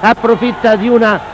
approfitta di una